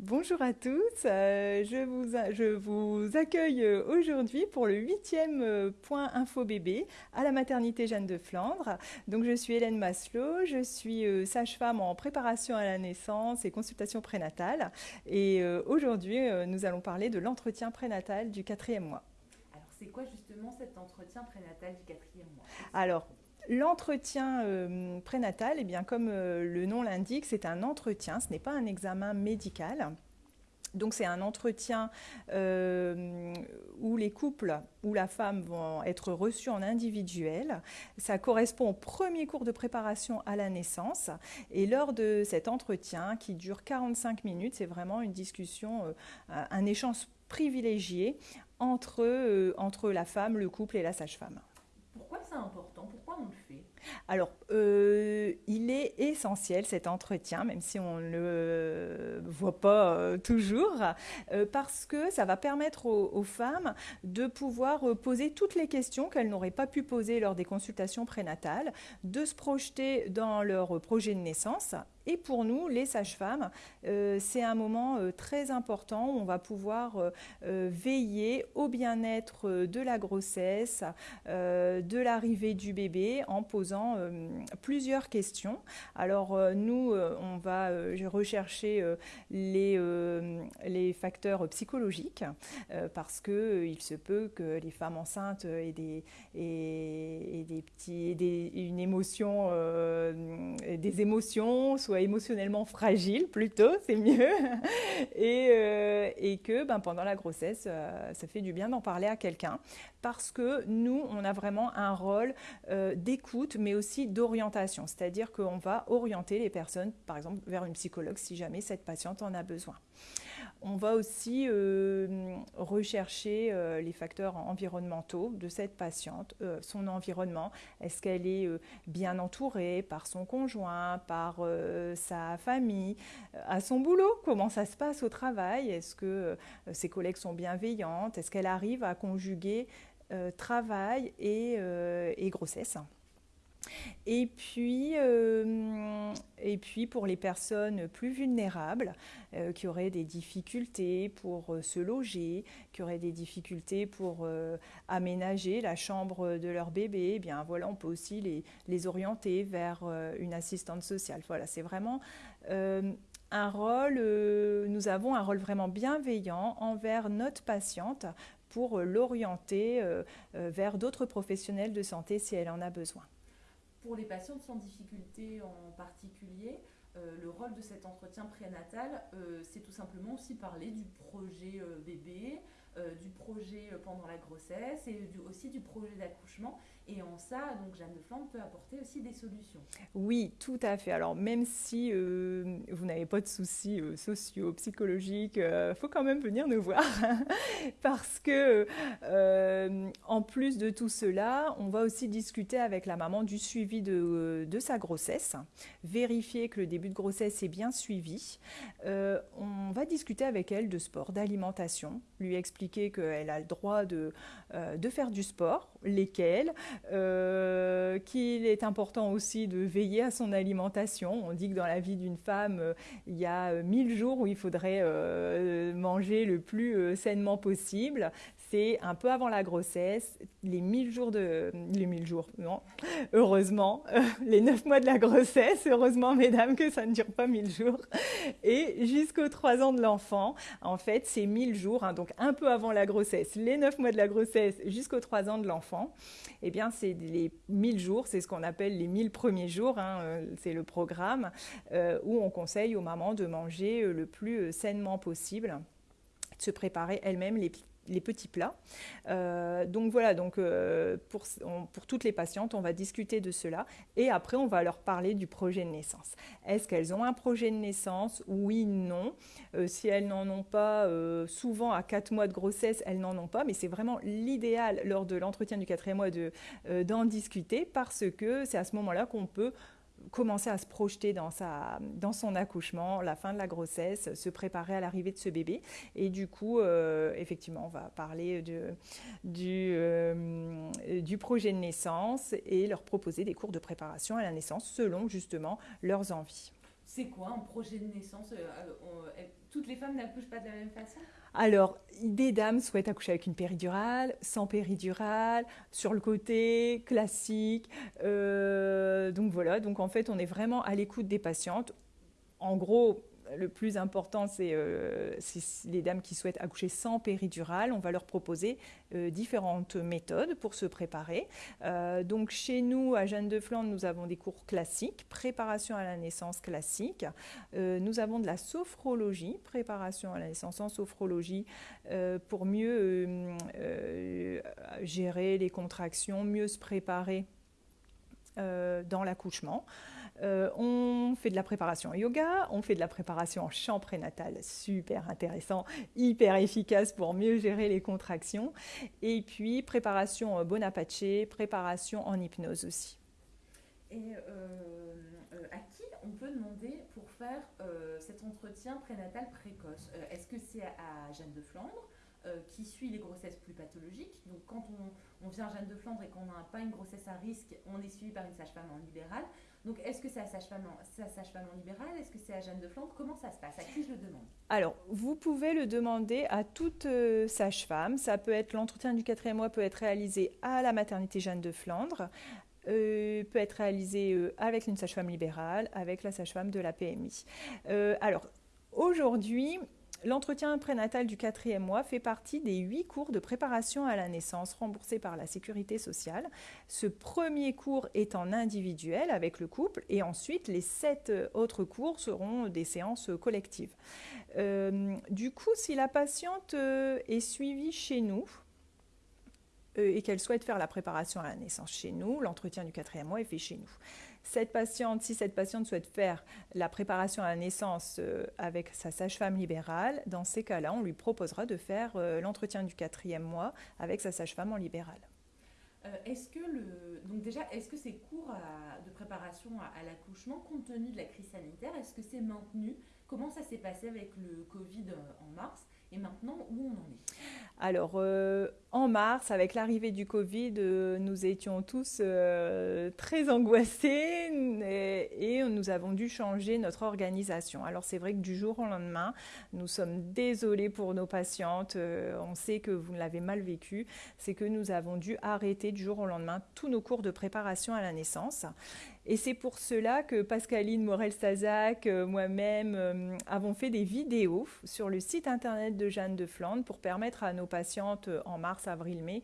Bonjour à tous, euh, je, vous, je, vous, accueille aujourd'hui pour le huitième euh, point info bébé à la maternité Jeanne de Flandre. Donc je suis Hélène Maslow, je suis euh, sage-femme en préparation à la naissance et consultation prénatale et aujourd'hui nous allons parler de l'entretien prénatal du quatrième mois. C'est quoi justement cet entretien prénatal du quatrième mois? Alors L'entretien euh, prénatal, eh bien, comme euh, le nom l'indique, c'est un entretien, ce n'est pas un examen médical. Donc c'est un entretien euh, où les couples ou la femme vont être reçus en individuel. Ça correspond au premier cours de préparation à la naissance. Et lors de cet entretien qui dure 45 minutes, c'est vraiment une discussion, un échange privilégié entre, entre la femme, le couple et la sage-femme. Pourquoi c'est important Pourquoi on le fait alors, euh, il est essentiel cet entretien, même si on ne le voit pas euh, toujours, euh, parce que ça va permettre aux, femmes de pouvoir poser toutes les questions qu'elles n'auraient pas pu poser lors des consultations prénatales, de se projeter dans leur projet de naissance et pour nous, les sages-femmes, c'est un moment très important où on va pouvoir veiller au bien-être de la grossesse, de l'arrivée du bébé en posant euh, plusieurs questions. Alors euh, nous, euh, on va rechercher les, facteurs psychologiques parce qu'il se peut que les femmes enceintes aient des, et, des petits, des, une émotion, des émotions, soient émotionnellement fragiles plutôt, c'est mieux, et, et que ben, pendant la grossesse, ça fait du bien d'en parler à quelqu'un. Parce que nous, on a vraiment un rôle d'écoute, mais aussi d'orientation, c'est-à-dire qu'on va orienter les personnes, par exemple, vers une psychologue si jamais cette patiente en a besoin. On va aussi euh, rechercher euh, les facteurs environnementaux de cette patiente, euh, son environnement. Est-ce qu'elle est bien entourée par son conjoint, par sa famille, à son boulot? Comment ça se passe au travail? Est-ce que ses collègues sont bienveillantes? Est-ce qu'elle arrive à conjuguer travail et grossesse? Et puis, euh, et puis pour les personnes plus vulnérables euh, qui auraient des difficultés pour euh, se loger, qui auraient des difficultés pour aménager la chambre de leur bébé, eh bien voilà, on peut aussi les, les orienter vers une assistante sociale. Voilà, c'est vraiment un rôle, nous avons un rôle vraiment bienveillant envers notre patiente pour l'orienter vers d'autres professionnels de santé si elle en a besoin. Pour les patientes sans difficulté en particulier, euh, le rôle de cet entretien prénatal, euh, c'est tout simplement aussi parler du projet euh, bébé, du projet pendant la grossesse et aussi du projet d'accouchement. Et en ça, donc Jeanne de Flandre peut apporter aussi des solutions. Oui, tout à fait. Alors même si vous n'avez pas de soucis sociaux, psychologiques, il faut quand même venir nous voir parce que en plus de tout cela, on va aussi discuter avec la maman du suivi de, de sa grossesse, vérifier que le début de grossesse est bien suivi. Euh, on va discuter avec elle de sport, d'alimentation, lui expliquer qu'elle a le droit de, euh, de faire du sport, lesquels, euh, qu'il est important aussi de veiller à son alimentation. On dit que dans la vie d'une femme, il y a mille jours où il faudrait manger le plus sainement possible c'est un peu avant la grossesse, les 1000 jours de... Les 1000 jours, non, heureusement, euh, les 9 mois de la grossesse, heureusement mesdames que ça ne dure pas 1000 jours, et jusqu'aux 3 ans de l'enfant, en fait, c'est 1000 jours, hein, donc un peu avant la grossesse, les 9 mois de la grossesse jusqu'aux 3 ans de l'enfant, eh bien c'est les 1000 jours, c'est ce qu'on appelle les 1000 premiers jours, hein, euh, c'est le programme euh, où on conseille aux mamans de manger le plus sainement possible de se préparer elles-mêmes les les petits plats. Euh, donc voilà, donc euh, pour, toutes les patientes, on va discuter de cela et après on va leur parler du projet de naissance. Est-ce qu'elles ont un projet de naissance? Oui, non. Euh, si elles n'en ont pas, souvent à 4 mois de grossesse, elles n'en ont pas, mais c'est vraiment l'idéal lors de l'entretien du quatrième mois d'en discuter parce que c'est à ce moment-là qu'on peut commencer à se projeter dans, sa, dans son accouchement, la fin de la grossesse, se préparer à l'arrivée de ce bébé. Et du coup, euh, effectivement, on va parler de, du, euh, du projet de naissance et leur proposer des cours de préparation à la naissance selon justement leurs envies. C'est quoi un projet de naissance? Toutes les femmes n'accouchent pas de la même façon? Alors, des dames souhaitent accoucher avec une péridurale, sans péridurale, sur le côté, classique. donc voilà, donc en fait, on est vraiment à l'écoute des patientes. En gros, le plus important, euh, c'est les dames qui souhaitent accoucher sans péridurale. On va leur proposer euh, différentes méthodes pour se préparer. Euh, donc chez nous, à Jeanne de Flandre, nous avons des cours classiques, préparation à la naissance classique. nous avons de la sophrologie, préparation à la naissance en sophrologie, pour mieux gérer les contractions, mieux se préparer dans l'accouchement. Euh, on fait de la préparation yoga, on fait de la préparation en chant prénatal, super intéressant, hyper efficace pour mieux gérer les contractions. Et puis préparation Bonaparte, préparation en hypnose aussi. Et euh, euh, à qui on peut demander pour faire cet entretien prénatal précoce? Est-ce que c'est à Jeanne de Flandre qui suit les grossesses plus pathologiques? Donc quand on, on vient à Jeanne de Flandre et qu'on n'a pas une grossesse à risque, on est suivi par une sage-femme en libéral. Donc, est-ce que c'est à Sage-Femme en, libéral? Est-ce que c'est à Jeanne de Flandre? Comment ça se passe? À qui je le demande? Alors, vous pouvez le demander à toute euh, sage-femme. Ça peut être l'entretien du quatrième mois peut être réalisé à la maternité Jeanne de Flandre, euh, peut être réalisé euh, avec une sage-femme libérale, avec la sage-femme de la PMI. alors, aujourd'hui, L'entretien prénatal du quatrième mois fait partie des huit cours de préparation à la naissance remboursés par la sécurité sociale. Ce premier cours est en individuel avec le couple et ensuite les sept autres cours seront des séances collectives. Euh, du coup, si la patiente euh, est suivie chez nous, euh, et qu'elle souhaite faire la préparation à la naissance chez nous, l'entretien du quatrième mois est fait chez nous. Cette patiente, si cette patiente souhaite faire la préparation à la naissance euh, avec sa sage-femme libérale, dans ces cas-là, on lui proposera de faire euh, l'entretien du quatrième mois avec sa sage-femme en libéral. Euh, est-ce que le donc déjà est-ce que ces cours de préparation à, l'accouchement, compte tenu de la crise sanitaire, est-ce que c'est maintenu? Comment ça s'est passé avec le Covid en mars? Et maintenant, où on en est Alors, euh, en mars, avec l'arrivée du Covid, euh, nous étions tous euh, très angoissés et, nous avons dû changer notre organisation. Alors, c'est vrai que du jour au lendemain, nous sommes désolés pour nos patientes. on sait que vous l'avez mal vécu. C'est que nous avons dû arrêter du jour au lendemain tous nos cours de préparation à la naissance. Et c'est pour cela que Pascaline Morel-Stazac, euh, moi-même, euh, avons fait des vidéos sur le site internet de Jeanne de Flandre pour permettre à nos patientes euh, en mars, avril, mai,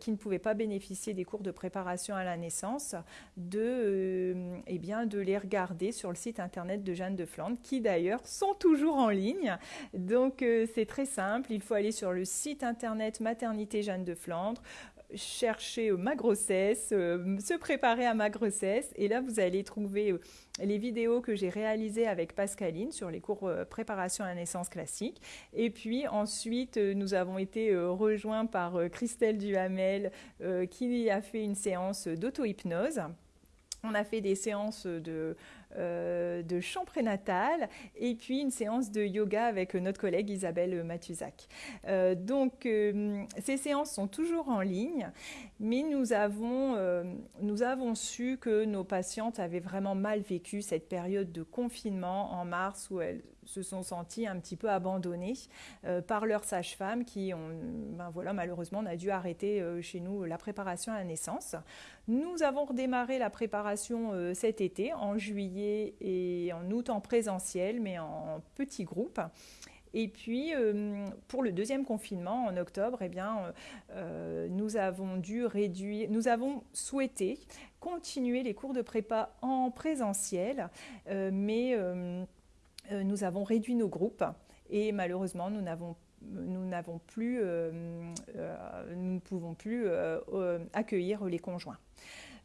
qui ne pouvaient pas bénéficier des cours de préparation à la naissance, eh de les regarder sur le site internet de Jeanne de Flandre, qui d'ailleurs sont toujours en ligne. Donc c'est très simple, il faut aller sur le site internet Maternité Jeanne de Flandre chercher ma grossesse, euh, se préparer à ma grossesse. Et là, vous allez trouver euh, les vidéos que j'ai réalisées avec Pascaline sur les cours euh, préparation à la naissance classique. Et puis ensuite, nous avons été rejoints par Christelle Duhamel qui a fait une séance d'auto-hypnose. On a fait des séances de, euh, de chant prénatal et puis une séance de yoga avec notre collègue Isabelle Mathusac. Euh, donc euh, ces séances sont toujours en ligne, mais nous avons, nous avons su que nos patientes avaient vraiment mal vécu cette période de confinement en mars où elles se sont senties un petit peu abandonnées par leur sage-femme qui ben voilà, malheureusement, on a dû arrêter chez nous la préparation à la naissance. Nous avons redémarré la préparation cet été, en juillet et en août en présentiel, mais en petits groupes. Et puis, euh, pour le deuxième confinement, en octobre, eh bien, euh, euh, nous avons dû réduire, nous avons souhaité continuer les cours de prépa en présentiel, mais nous avons réduit nos groupes et malheureusement, nous n'avons nous n'avons plus, nous ne pouvons plus accueillir les conjoints.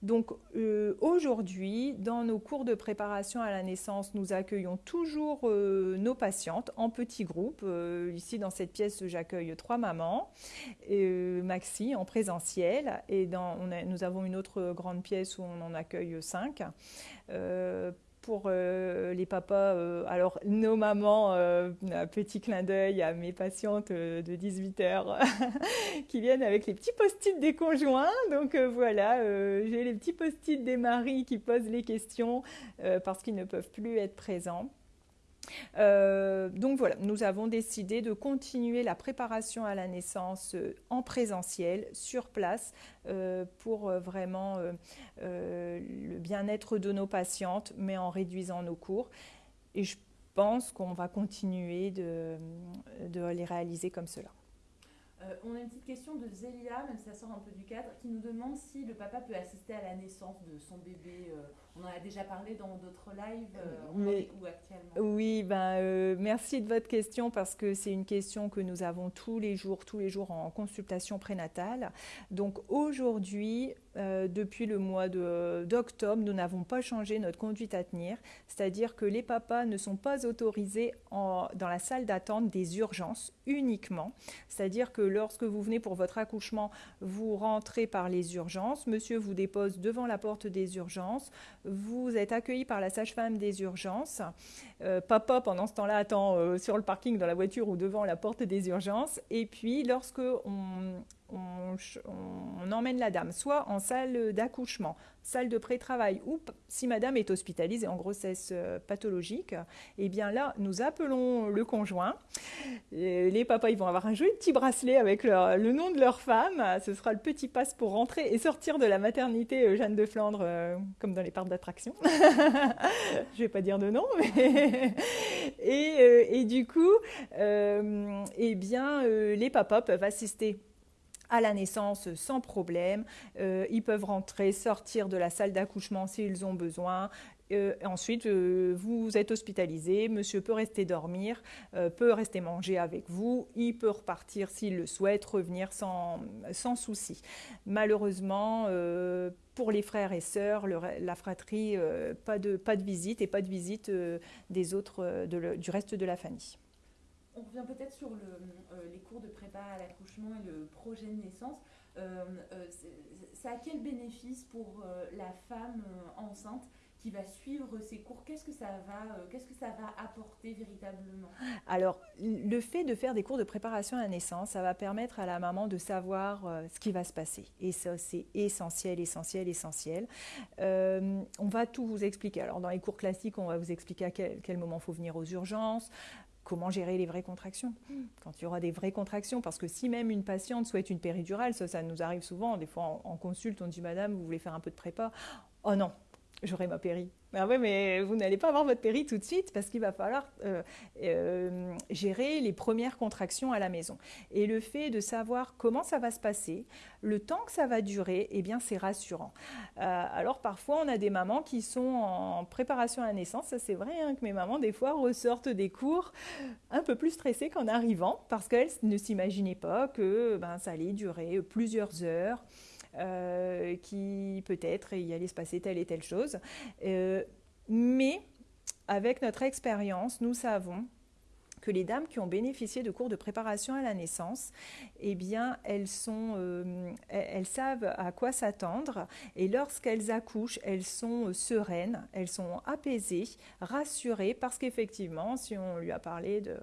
Donc euh, aujourd'hui, dans nos cours de préparation à la naissance, nous accueillons toujours euh, nos patientes en petits groupes. Euh, ici, dans cette pièce, j'accueille trois mamans, Maxi en présentiel, et dans, nous avons une autre grande pièce où on en accueille cinq pour euh, les papas, euh, alors nos mamans, euh, un petit clin d'œil à mes patientes de 18 heures qui viennent avec les petits post-it des conjoints. Donc voilà, j'ai les petits post-it des maris qui posent les questions parce qu'ils ne peuvent plus être présents. Euh, donc voilà, nous avons décidé de continuer la préparation à la naissance euh, en présentiel, sur place, euh, pour vraiment le bien-être de nos patientes, mais en réduisant nos cours. Et je pense qu'on va continuer de, de les réaliser comme cela. on a une petite question de Zélia, même si ça sort un peu du cadre, qui nous demande si le papa peut assister à la naissance de son bébé on en a déjà parlé dans d'autres lives. Euh, où actuellement Oui, ben, euh, merci de votre question parce que c'est une question que nous avons tous les jours, tous les jours en consultation prénatale. Donc aujourd'hui, euh, depuis le mois d'octobre, nous n'avons pas changé notre conduite à tenir, c'est-à-dire que les papas ne sont pas autorisés en, dans la salle d'attente des urgences uniquement, c'est-à-dire que lorsque vous venez pour votre accouchement, vous rentrez par les urgences, monsieur vous dépose devant la porte des urgences, vous êtes accueilli par la sage-femme des urgences. Euh, papa, pendant ce temps-là, attend euh, sur le parking, dans la voiture ou devant la porte des urgences. Et puis, lorsque on, emmène la dame soit en salle d'accouchement, salle de pré-travail, ou si madame est hospitalisée en grossesse euh, pathologique, eh bien là, nous appelons le conjoint. les papas, ils vont avoir un joli petit bracelet avec le nom de leur femme. Ce sera le petit passe pour rentrer et sortir de la maternité euh, Jeanne de Flandre, euh, comme dans les parcs d'attraction. Je vais pas dire de nom, et, du coup, eh bien, les papas peuvent assister à la naissance sans problème. Euh, ils peuvent rentrer, sortir de la salle d'accouchement s'ils ont besoin. Euh, ensuite, euh, vous êtes hospitalisé, monsieur peut rester dormir, peut rester manger avec vous, il peut repartir s'il le souhaite, revenir sans, souci. Malheureusement, pour les frères et sœurs, la fratrie, pas, de, pas de visite et pas de visite des autres, du reste de la famille. On revient peut-être sur euh, les cours de prépa à l'accouchement et le projet de naissance. Euh, euh, ça a quel bénéfice pour la femme enceinte qui va suivre ces cours, qu'est-ce que ça va, apporter véritablement? Alors, le fait de faire des cours de préparation à la naissance, ça va permettre à la maman de savoir ce qui va se passer. Et ça, c'est essentiel, essentiel, essentiel. on va tout vous expliquer. Alors, dans les cours classiques, on va vous expliquer à quel, quel moment il faut venir aux urgences, comment gérer les vraies contractions quand il y aura des vraies contractions. Parce que si même une patiente souhaite une péridurale, ça, ça nous arrive souvent. Des fois, en, en consulte, on dit Madame, vous voulez faire un peu de prépa Oh non, j'aurai ma péri. Ah ouais, mais vous n'allez pas avoir votre péri tout de suite parce qu'il va falloir euh, euh, gérer les premières contractions à la maison. Et le fait de savoir comment ça va se passer, le temps que ça va durer, eh bien c'est rassurant. Euh, alors parfois on a des mamans qui sont en préparation à la naissance, ça c'est vrai hein, que mes mamans des fois ressortent des cours un peu plus stressées qu'en arrivant parce qu'elles ne s'imaginaient pas que ben, ça allait durer plusieurs heures. Euh, qui peut-être il allait se passer telle et telle chose. Euh, mais avec notre expérience, nous savons que les dames qui ont bénéficié de cours de préparation à la naissance, eh bien, elles, sont, euh, elles savent à quoi s'attendre et lorsqu'elles accouchent, elles sont sereines, elles sont apaisées, rassurées parce qu'effectivement, si on lui a parlé de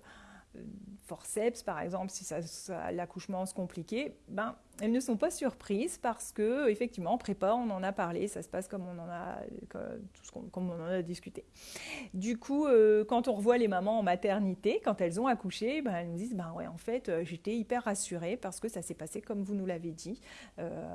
forceps, par exemple, si l'accouchement se compliquait, ben, elles ne sont pas surprises parce que, effectivement, en prépa, on en a parlé, ça se passe comme on en a, comme on en a discuté. Du coup, euh, quand on revoit les mamans en maternité, quand elles ont accouché, ben, elles nous disent, ben ouais, en fait, euh, j'étais hyper rassurée parce que ça s'est passé comme vous nous l'avez dit, euh,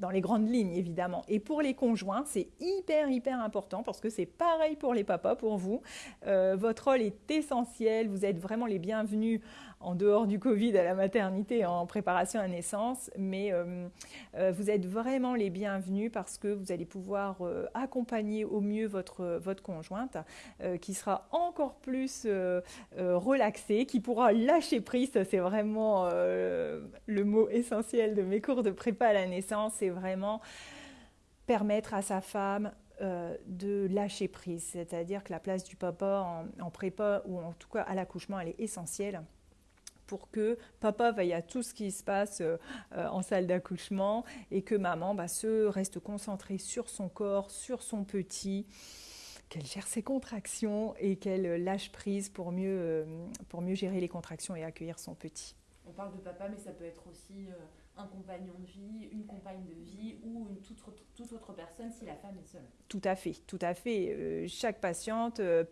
dans les grandes lignes évidemment. Et pour les conjoints, c'est hyper hyper important parce que c'est pareil pour les papas, pour vous. Euh, votre rôle est essentiel, vous êtes vraiment les bienvenus en dehors du Covid à la maternité en préparation à naissance, mais euh, euh, vous êtes vraiment les bienvenus parce que vous allez pouvoir accompagner au mieux votre, votre conjointe qui sera encore plus relaxée, qui pourra lâcher prise, c'est vraiment le mot essentiel de mes cours de prépa à la naissance, c'est vraiment permettre à sa femme euh, de lâcher prise, c'est-à-dire que la place du papa en, prépa ou en tout cas à l'accouchement, elle est essentielle pour que papa veille à tout ce qui se passe euh, en salle d'accouchement et que maman bah, se reste concentrée sur son corps, sur son petit, qu'elle gère ses contractions et qu'elle lâche prise pour mieux, pour mieux gérer les contractions et accueillir son petit. On parle de papa, mais ça peut être aussi un compagnon de vie, une compagne de vie ou une toute, toute autre personne si la femme est seule. Tout à fait, tout à fait. chaque patiente euh,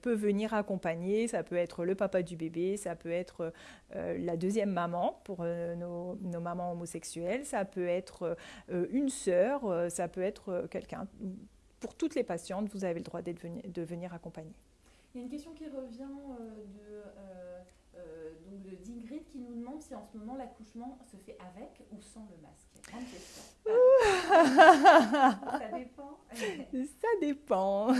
peut venir accompagner. Ça peut être le papa du bébé, ça peut être euh, la deuxième maman pour euh, nos, nos, mamans homosexuelles, ça peut être une sœur, ça peut être quelqu'un. Pour toutes les patientes, vous avez le droit de venir accompagner. Il y a une question qui revient de, donc d'Ingrid qui nous demande si en ce moment l'accouchement se fait avec ou sans le masque. Grande question. ça dépend. Ça dépend.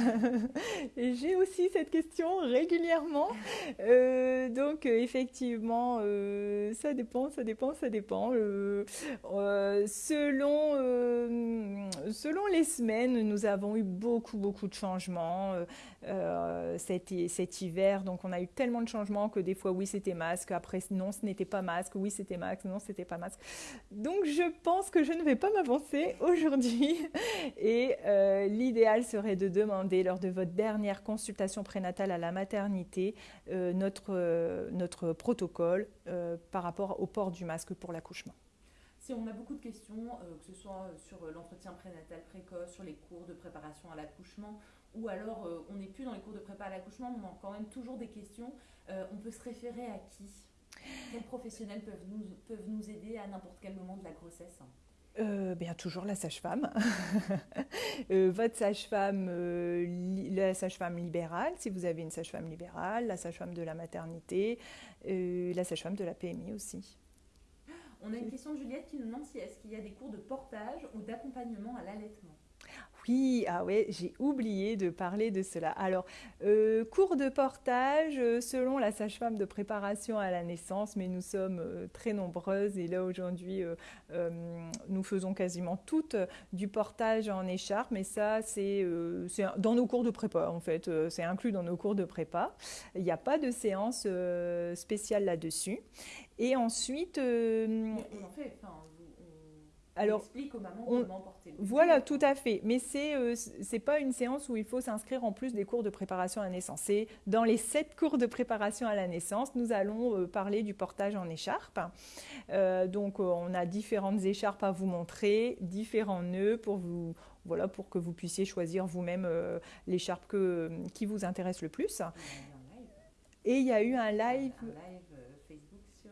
J'ai aussi cette question régulièrement. Euh, donc euh, effectivement, euh, ça dépend, ça dépend, ça dépend. selon, selon les semaines, nous avons eu beaucoup, beaucoup de changements cet, cet, hiver. Donc on a eu tellement de changements que des fois, oui, c'était masque. Après, non, ce n'était pas masque. Oui, c'était masque. Non, c'était pas masque. Donc je pense que je ne vais pas m'avancer aujourd'hui. Et euh, l'idéal serait de demander lors de votre dernière consultation prénatale à la maternité euh, notre, euh, notre protocole par rapport au port du masque pour l'accouchement. Si on a beaucoup de questions, que ce soit sur l'entretien prénatal précoce, sur les cours de préparation à l'accouchement, ou alors on n'est plus dans les cours de prépa à l'accouchement, on a quand même toujours des questions, on peut se référer à qui? Quels professionnels peuvent nous, peuvent nous aider à n'importe quel moment de la grossesse euh, bien toujours la sage-femme. Euh, votre sage-femme, euh, la sage-femme libérale, si vous avez une sage-femme libérale, la sage-femme de la maternité, la sage-femme de la PMI aussi. On a une question de Juliette qui nous demande si est-ce qu'il y a des cours de portage ou d'accompagnement à l'allaitement? Ah ouais, j'ai oublié de parler de cela. Alors, euh, cours de portage euh, selon la sage-femme de préparation à la naissance, mais nous sommes euh, très nombreuses et là aujourd'hui, nous faisons quasiment toutes du portage en écharpe, mais ça, c'est dans nos cours de prépa en fait, c'est inclus dans nos cours de prépa. Il n'y a pas de séance spéciale là-dessus. Et ensuite... on en fait, enfin, alors, explique aux mamans comment porter. Voilà, tout à fait. Mais c'est n'est euh, pas une séance où il faut s'inscrire en plus des cours de préparation à la naissance. C'est dans les sept cours de préparation à la naissance, nous allons euh, parler du portage en écharpe. Euh, donc, on a différentes écharpes à vous montrer, différents nœuds pour vous voilà pour que vous puissiez choisir vous-même l'écharpe qui vous intéresse le plus. Et il y a eu un live. Un live Facebook sur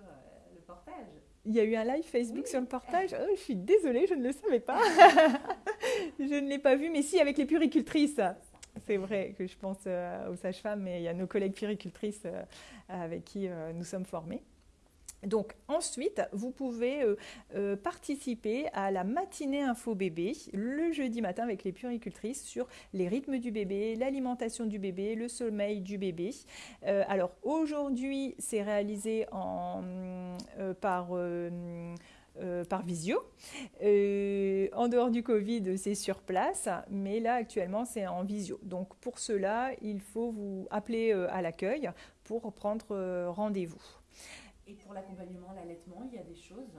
le portage. Il y a eu un live Facebook sur le portage. Oh, je suis désolée, je ne le savais pas. je ne l'ai pas vu, mais si, avec les puricultrices. C'est vrai que je pense euh, aux sages-femmes, mais il y a nos collègues puricultrices euh, avec qui euh, nous sommes formés. Donc ensuite, vous pouvez euh, euh, participer à la matinée info bébé le jeudi matin avec les puricultrices sur les rythmes du bébé, l'alimentation du bébé, le sommeil du bébé. Euh, alors aujourd'hui, c'est réalisé par visio. en dehors du Covid, c'est sur place, mais là actuellement c'est en visio. Donc pour cela, il faut vous appeler à l'accueil pour prendre rendez-vous. Et pour l'accompagnement à l'allaitement, il y a des choses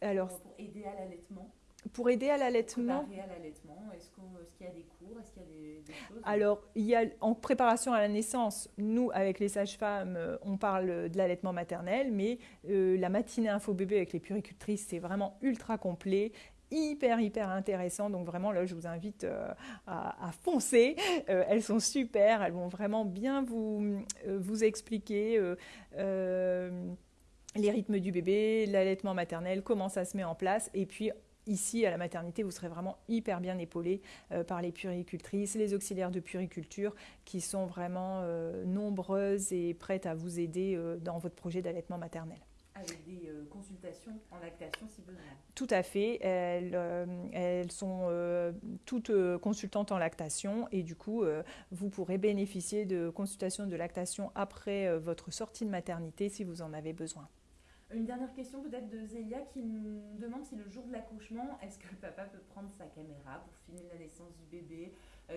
Alors, pour, aider à l'allaitement pour aider à l'allaitement. à l'allaitement, est-ce qu'il y a des cours, est-ce qu'il y a des, choses Alors, il y a en préparation à la naissance, nous avec les sages-femmes, euh, on parle de l'allaitement maternel, mais euh, la matinée info bébé avec les puricultrices, c'est vraiment ultra complet hyper hyper intéressant. Donc vraiment là je vous invite euh, à, foncer. Euh, elles sont super. Elles vont vraiment bien vous, euh, vous expliquer les rythmes du bébé l'allaitement maternel comment ça se met en place. Et puis Ici, à la maternité, vous serez vraiment hyper bien épaulé par les puricultrices, les auxiliaires de puriculture qui sont vraiment nombreuses et prêtes à vous aider dans votre projet d'allaitement maternel avec des euh, consultations en lactation si besoin. Tout à fait. Elles, euh, elles sont euh, toutes consultantes en lactation et du coup, vous pourrez bénéficier de consultations de lactation après votre sortie de maternité si vous en avez besoin. Une dernière question peut-être de Zélia qui nous demande si le jour de l'accouchement, est-ce que le papa peut prendre sa caméra pour filmer la naissance du bébé?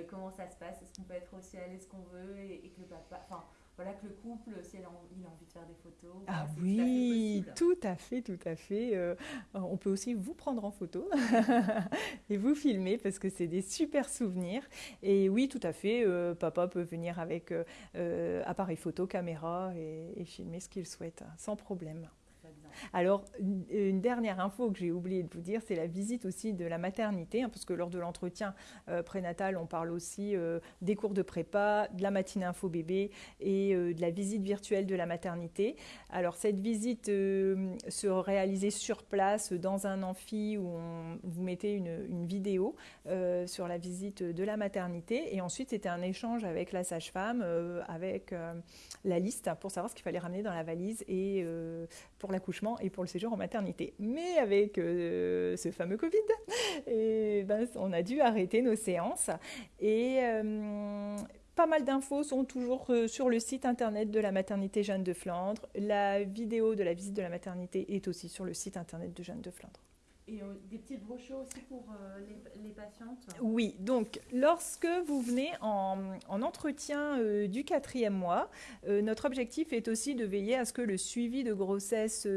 Comment ça se passe? Est-ce qu'on peut être aussi à l'aise qu'on veut et, que le papa... Enfin, voilà, que le couple, si il a envie de faire des photos. Ah oui, tout à fait, tout à fait. Euh, on peut aussi vous prendre en photo et vous filmer parce que c'est des super souvenirs. Et oui, tout à fait, euh, papa peut venir avec euh, appareil photo, caméra et filmer ce qu'il souhaite, sans problème. Alors, une, dernière info que j'ai oublié de vous dire, c'est la visite aussi de la maternité, hein, parce que lors de l'entretien euh, prénatal, on parle aussi euh, des cours de prépa, de la matinée info bébé et euh, de la visite virtuelle de la maternité. Alors, cette visite se réalisait sur place dans un amphi où on, vous mettez une vidéo sur la visite de la maternité et ensuite c'était un échange avec la sage-femme, avec la liste pour savoir ce qu'il fallait ramener dans la valise et pour l'accouchement et pour le séjour en maternité. Mais avec euh, ce fameux Covid, ben, on a dû arrêter nos séances. Et euh, pas mal d'infos sont toujours euh, sur le site internet de la maternité Jeanne de Flandre. La vidéo de la visite de la maternité est aussi sur le site internet de Jeanne de Flandre. Et euh, des petites brochures aussi pour euh, les, patientes Oui, donc lorsque vous venez en, entretien euh, du quatrième mois, notre objectif est aussi de veiller à ce que le suivi de grossesse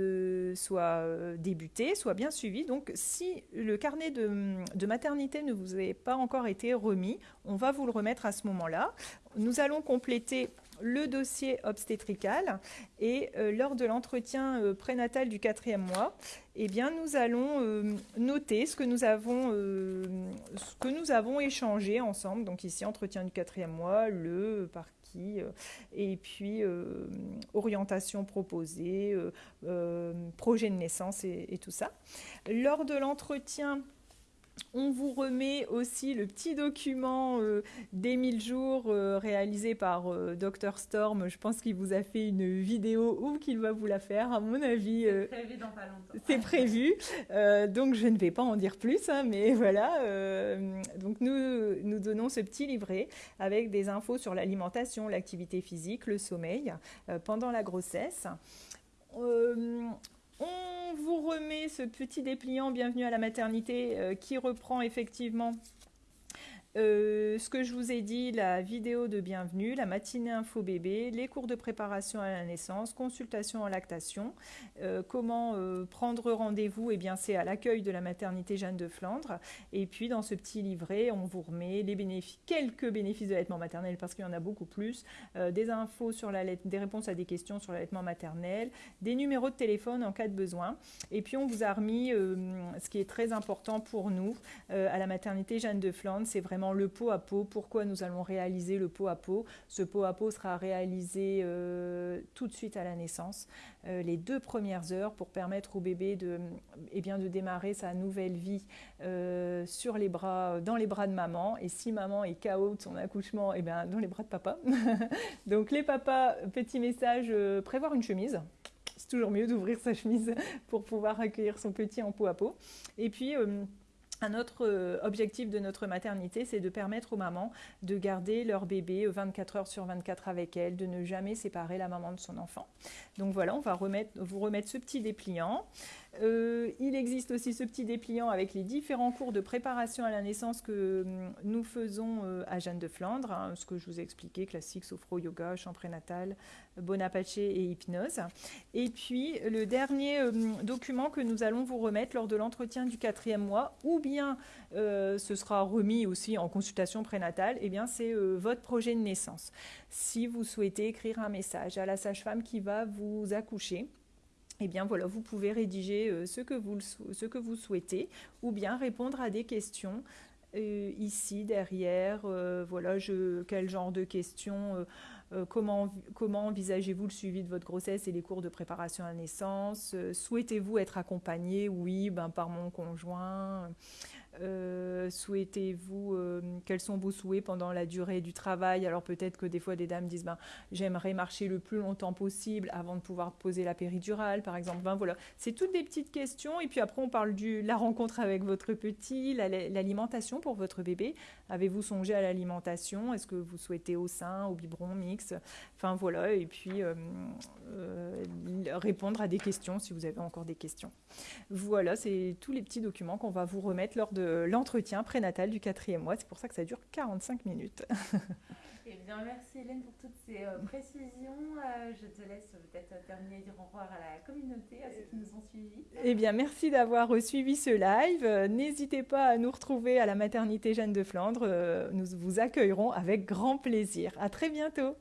soit débuté, soit bien suivi. Donc si le carnet de, de maternité ne vous a pas encore été remis, on va vous le remettre à ce moment-là. Nous allons compléter le dossier obstétrical et euh, lors de l'entretien euh, prénatal du quatrième mois, eh bien, nous allons euh, noter ce que nous avons, ce que nous avons échangé ensemble. Donc ici, entretien du quatrième mois, le par qui, et puis orientation proposée, projet de naissance et, et, tout ça. Lors de l'entretien on vous remet aussi le petit document euh, des 1000 jours euh, réalisé par euh, Dr Storm. Je pense qu'il vous a fait une vidéo ou qu'il va vous la faire, à mon avis. c'est prévu dans pas longtemps. C'est prévu. donc je ne vais pas en dire plus, hein, mais voilà. donc nous, nous donnons ce petit livret avec des infos sur l'alimentation, l'activité physique, le sommeil pendant la grossesse. On vous remet ce petit dépliant Bienvenue à la maternité euh, qui reprend effectivement euh, ce que je vous ai dit, la vidéo de bienvenue, la matinée info bébé, les cours de préparation à la naissance, consultation en lactation, euh, comment euh, prendre rendez-vous, et eh bien c'est à l'accueil de la maternité Jeanne de Flandre. Et puis dans ce petit livret, on vous remet quelques bénéfices de l'allaitement maternel parce qu'il y en a beaucoup plus, des infos sur la des réponses à des questions sur l'allaitement maternel, des numéros de téléphone en cas de besoin. Et puis on vous a remis ce qui est très important pour nous à la maternité Jeanne de Flandre, c'est vraiment le pot à pot. Pourquoi nous allons réaliser le pot à pot Ce pot à pot sera réalisé euh, tout de suite à la naissance, euh, les deux premières heures pour permettre au bébé de, eh bien, de démarrer sa nouvelle vie euh, sur les bras, dans les bras de maman. Et si maman est KO de son accouchement, eh bien, dans les bras de papa. Donc les papas, petit message, prévoir une chemise c'est toujours mieux d'ouvrir sa chemise pour pouvoir accueillir son petit en pot à pot. Et puis, un autre euh, objectif de notre maternité, c'est de permettre aux mamans de garder leur bébé 24 heures sur 24 avec elle, de ne jamais séparer la maman de son enfant. Donc voilà, on va vous remettre ce petit dépliant. Euh, il existe aussi ce petit dépliant avec les différents cours de préparation à la naissance que hum, nous faisons euh, à Jeanne de Flandre, hein, ce que je vous ai expliqué, classique, sophro-yoga, chant prénatal, Bonaparte et hypnose. Et puis le dernier hum, document que nous allons vous remettre lors de l'entretien du quatrième mois, ou bien euh, ce sera remis aussi en consultation prénatale, eh bien c'est votre projet de naissance. Si vous souhaitez écrire un message à la sage-femme qui va vous accoucher, eh bien voilà, vous pouvez rédiger euh, ce, que vous, souhaitez ou bien répondre à des questions euh, ici, derrière. Euh, voilà, je, quel genre de questions comment, comment envisagez-vous le suivi de votre grossesse et les cours de préparation à naissance Souhaitez-vous être accompagné Oui, ben, par mon conjoint. Euh, souhaitez-vous, euh, quels sont vos souhaits pendant la durée du travail? Alors peut-être que des fois des dames disent, ben, j'aimerais marcher le plus longtemps possible avant de pouvoir poser la péridurale, par exemple. Ben voilà, c'est toutes des petites questions. Et puis après, on parle de la rencontre avec votre petit, l'alimentation pour votre bébé. Avez-vous songé à l'alimentation? Est-ce que vous souhaitez au sein, au biberon, mix? Enfin voilà, et puis euh, répondre à des questions si vous avez encore des questions. Voilà, c'est tous les petits documents qu'on va vous remettre lors de l'entretien prénatal du quatrième mois. C'est pour ça que ça dure 45 minutes. Eh bien, merci Hélène pour toutes ces euh, précisions. Euh, je te laisse peut-être terminer et dire au revoir à la communauté, à ceux qui nous ont suivis. Eh bien, merci d'avoir suivi ce live. N'hésitez pas à nous retrouver à la maternité Jeanne de Flandre. Nous vous accueillerons avec grand plaisir. À très bientôt.